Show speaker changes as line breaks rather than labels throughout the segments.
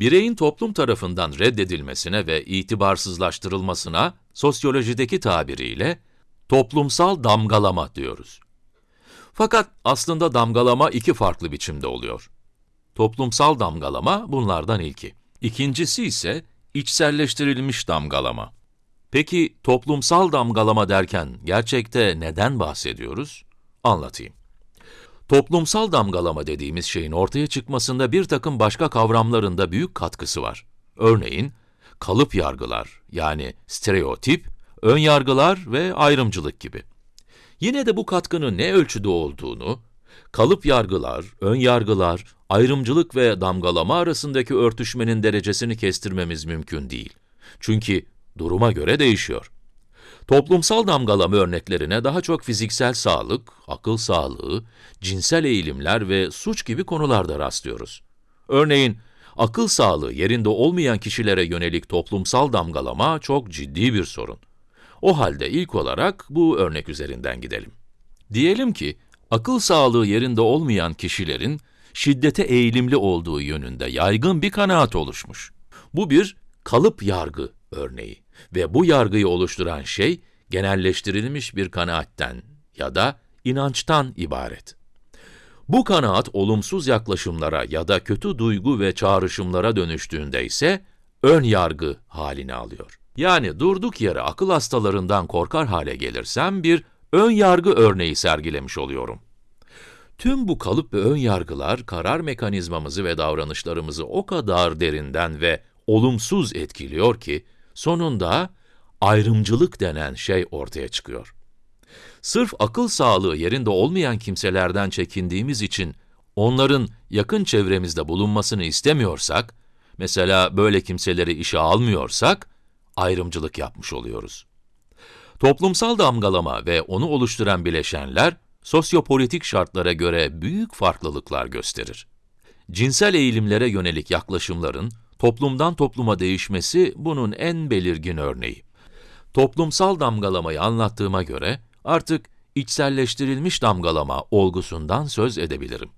Bireyin toplum tarafından reddedilmesine ve itibarsızlaştırılmasına sosyolojideki tabiriyle toplumsal damgalama diyoruz. Fakat aslında damgalama iki farklı biçimde oluyor. Toplumsal damgalama bunlardan ilki. İkincisi ise içselleştirilmiş damgalama. Peki toplumsal damgalama derken gerçekte neden bahsediyoruz? Anlatayım. Toplumsal damgalama dediğimiz şeyin ortaya çıkmasında bir takım başka kavramların da büyük katkısı var. Örneğin, kalıp yargılar yani stereotip, ön yargılar ve ayrımcılık gibi. Yine de bu katkının ne ölçüde olduğunu, kalıp yargılar, ön yargılar, ayrımcılık ve damgalama arasındaki örtüşmenin derecesini kestirmemiz mümkün değil. Çünkü duruma göre değişiyor. Toplumsal damgalama örneklerine daha çok fiziksel sağlık, akıl sağlığı, cinsel eğilimler ve suç gibi konularda rastlıyoruz. Örneğin, akıl sağlığı yerinde olmayan kişilere yönelik toplumsal damgalama çok ciddi bir sorun. O halde ilk olarak bu örnek üzerinden gidelim. Diyelim ki, akıl sağlığı yerinde olmayan kişilerin şiddete eğilimli olduğu yönünde yaygın bir kanaat oluşmuş. Bu bir kalıp yargı örneği ve bu yargıyı oluşturan şey genelleştirilmiş bir kanaatten ya da inançtan ibaret. Bu kanaat olumsuz yaklaşımlara ya da kötü duygu ve çağrışımlara dönüştüğünde ise ön yargı halini alıyor. Yani durduk yere akıl hastalarından korkar hale gelirsem bir ön yargı örneği sergilemiş oluyorum. Tüm bu kalıp ve ön yargılar karar mekanizmamızı ve davranışlarımızı o kadar derinden ve olumsuz etkiliyor ki sonunda ayrımcılık denen şey ortaya çıkıyor. Sırf akıl sağlığı yerinde olmayan kimselerden çekindiğimiz için onların yakın çevremizde bulunmasını istemiyorsak, mesela böyle kimseleri işe almıyorsak, ayrımcılık yapmış oluyoruz. Toplumsal damgalama ve onu oluşturan bileşenler, sosyopolitik şartlara göre büyük farklılıklar gösterir. Cinsel eğilimlere yönelik yaklaşımların toplumdan topluma değişmesi bunun en belirgin örneği. Toplumsal damgalamayı anlattığıma göre artık içselleştirilmiş damgalama olgusundan söz edebilirim.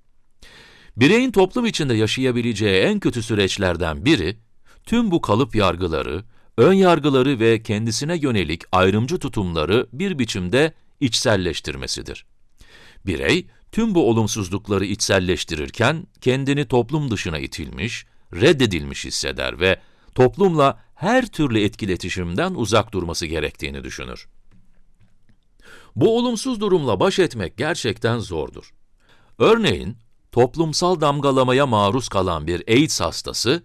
Bireyin toplum içinde yaşayabileceği en kötü süreçlerden biri, tüm bu kalıp yargıları, ön yargıları ve kendisine yönelik ayrımcı tutumları bir biçimde içselleştirmesidir. Birey, tüm bu olumsuzlukları içselleştirirken kendini toplum dışına itilmiş, reddedilmiş hisseder ve toplumla her türlü etkiletişimden uzak durması gerektiğini düşünür. Bu olumsuz durumla baş etmek gerçekten zordur. Örneğin, toplumsal damgalamaya maruz kalan bir AIDS hastası,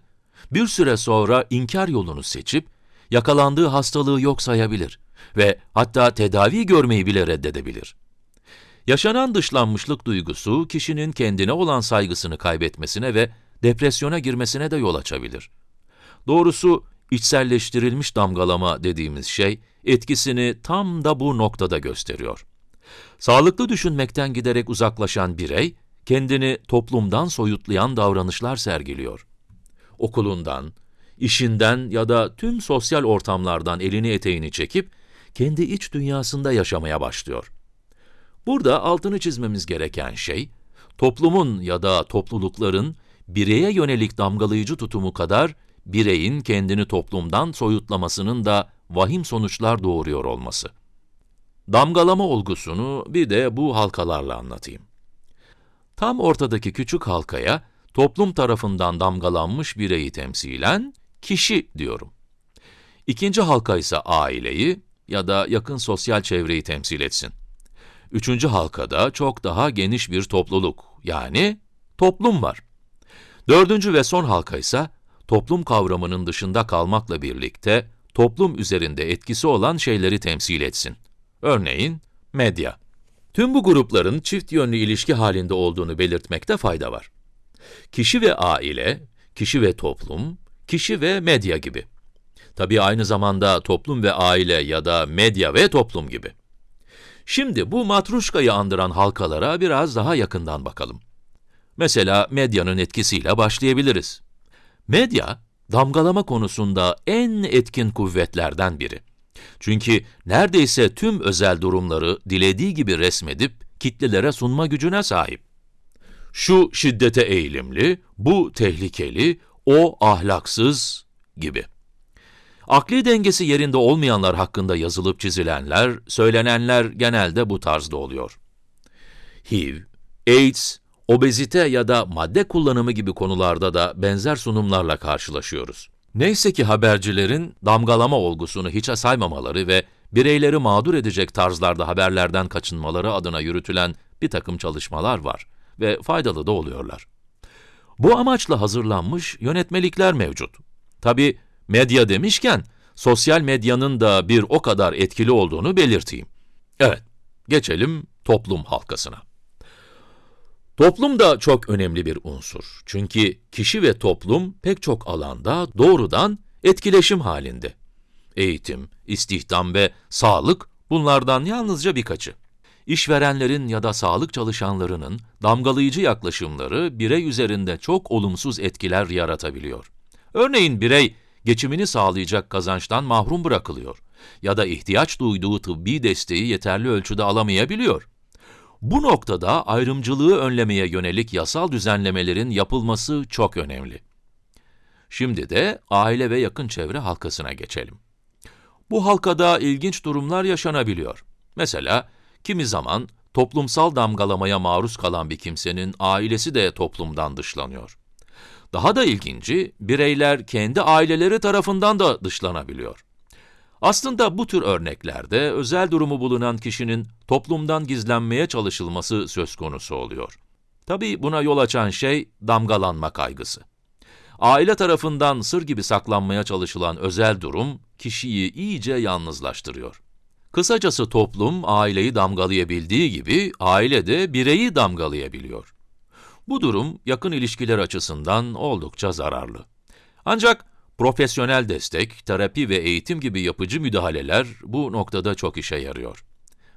bir süre sonra inkar yolunu seçip, yakalandığı hastalığı yok sayabilir ve hatta tedavi görmeyi bile reddedebilir. Yaşanan dışlanmışlık duygusu, kişinin kendine olan saygısını kaybetmesine ve depresyona girmesine de yol açabilir. Doğrusu, içselleştirilmiş damgalama dediğimiz şey, etkisini tam da bu noktada gösteriyor. Sağlıklı düşünmekten giderek uzaklaşan birey, kendini toplumdan soyutlayan davranışlar sergiliyor. Okulundan, işinden ya da tüm sosyal ortamlardan elini eteğini çekip, kendi iç dünyasında yaşamaya başlıyor. Burada altını çizmemiz gereken şey, toplumun ya da toplulukların bireye yönelik damgalayıcı tutumu kadar, bireyin kendini toplumdan soyutlamasının da vahim sonuçlar doğuruyor olması. Damgalama olgusunu bir de bu halkalarla anlatayım. Tam ortadaki küçük halkaya, toplum tarafından damgalanmış bireyi temsilen kişi diyorum. İkinci halka ise aileyi ya da yakın sosyal çevreyi temsil etsin. Üçüncü halkada çok daha geniş bir topluluk, yani toplum var. Dördüncü ve son halka ise toplum kavramının dışında kalmakla birlikte toplum üzerinde etkisi olan şeyleri temsil etsin. Örneğin medya. Tüm bu grupların çift yönlü ilişki halinde olduğunu belirtmekte fayda var. Kişi ve aile, kişi ve toplum, kişi ve medya gibi. Tabii aynı zamanda toplum ve aile ya da medya ve toplum gibi. Şimdi bu matruşkayı andıran halkalara biraz daha yakından bakalım. Mesela medyanın etkisiyle başlayabiliriz. Medya, damgalama konusunda en etkin kuvvetlerden biri. Çünkü neredeyse tüm özel durumları dilediği gibi resmedip kitlelere sunma gücüne sahip. Şu şiddete eğilimli, bu tehlikeli, o ahlaksız gibi. Akli dengesi yerinde olmayanlar hakkında yazılıp çizilenler, söylenenler genelde bu tarzda oluyor. HIV, AIDS, obezite ya da madde kullanımı gibi konularda da benzer sunumlarla karşılaşıyoruz. Neyse ki habercilerin damgalama olgusunu hiçe saymamaları ve bireyleri mağdur edecek tarzlarda haberlerden kaçınmaları adına yürütülen bir takım çalışmalar var ve faydalı da oluyorlar. Bu amaçla hazırlanmış yönetmelikler mevcut. Tabi medya demişken, sosyal medyanın da bir o kadar etkili olduğunu belirteyim. Evet, geçelim toplum halkasına. Toplum da çok önemli bir unsur. Çünkü kişi ve toplum pek çok alanda doğrudan etkileşim halinde. Eğitim, istihdam ve sağlık bunlardan yalnızca birkaçı. İşverenlerin ya da sağlık çalışanlarının damgalayıcı yaklaşımları birey üzerinde çok olumsuz etkiler yaratabiliyor. Örneğin birey geçimini sağlayacak kazançtan mahrum bırakılıyor ya da ihtiyaç duyduğu tıbbi desteği yeterli ölçüde alamayabiliyor. Bu noktada ayrımcılığı önlemeye yönelik yasal düzenlemelerin yapılması çok önemli. Şimdi de aile ve yakın çevre halkasına geçelim. Bu halkada ilginç durumlar yaşanabiliyor. Mesela, kimi zaman toplumsal damgalamaya maruz kalan bir kimsenin ailesi de toplumdan dışlanıyor. Daha da ilginci, bireyler kendi aileleri tarafından da dışlanabiliyor. Aslında bu tür örneklerde özel durumu bulunan kişinin toplumdan gizlenmeye çalışılması söz konusu oluyor. Tabii buna yol açan şey damgalanma kaygısı. Aile tarafından sır gibi saklanmaya çalışılan özel durum, kişiyi iyice yalnızlaştırıyor. Kısacası toplum, aileyi damgalayabildiği gibi, aile de bireyi damgalayabiliyor. Bu durum, yakın ilişkiler açısından oldukça zararlı. Ancak, profesyonel destek, terapi ve eğitim gibi yapıcı müdahaleler bu noktada çok işe yarıyor.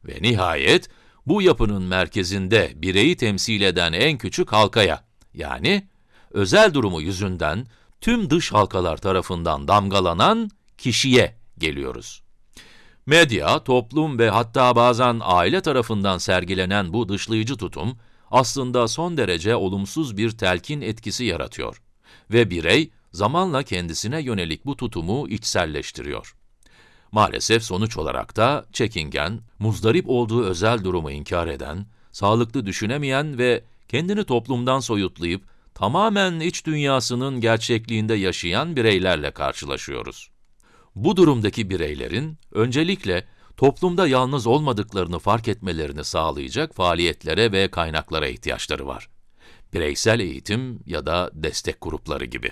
Ve nihayet, bu yapının merkezinde bireyi temsil eden en küçük halkaya, yani özel durumu yüzünden tüm dış halkalar tarafından damgalanan kişiye geliyoruz. Medya, toplum ve hatta bazen aile tarafından sergilenen bu dışlayıcı tutum, aslında son derece olumsuz bir telkin etkisi yaratıyor. Ve birey, zamanla kendisine yönelik bu tutumu içselleştiriyor. Maalesef sonuç olarak da çekingen, muzdarip olduğu özel durumu inkar eden, sağlıklı düşünemeyen ve kendini toplumdan soyutlayıp tamamen iç dünyasının gerçekliğinde yaşayan bireylerle karşılaşıyoruz. Bu durumdaki bireylerin öncelikle toplumda yalnız olmadıklarını fark etmelerini sağlayacak faaliyetlere ve kaynaklara ihtiyaçları var. Bireysel eğitim ya da destek grupları gibi.